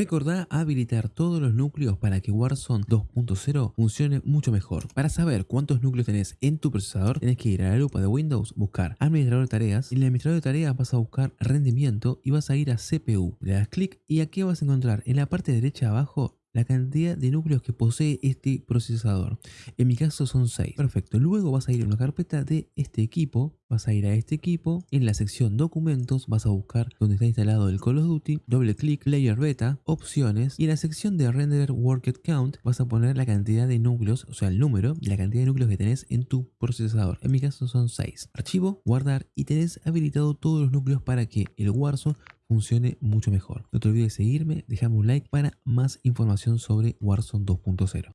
Recordá habilitar todos los núcleos para que Warzone 2.0 funcione mucho mejor. Para saber cuántos núcleos tenés en tu procesador, tenés que ir a la lupa de Windows, buscar administrador de tareas. En el administrador de tareas vas a buscar rendimiento y vas a ir a CPU. Le das clic y aquí vas a encontrar en la parte derecha abajo la cantidad de núcleos que posee este procesador. En mi caso son 6. Perfecto. Luego vas a ir a una carpeta de este equipo. Vas a ir a este equipo. En la sección documentos vas a buscar donde está instalado el Call of Duty. Doble clic, Player Beta, opciones. Y en la sección de Render Worked Count vas a poner la cantidad de núcleos, o sea el número, la cantidad de núcleos que tenés en tu procesador. En mi caso son 6. Archivo, guardar y tenés habilitado todos los núcleos para que el Warzone funcione mucho mejor. No te olvides de seguirme, dejarme un like para más información sobre Warzone 2.0.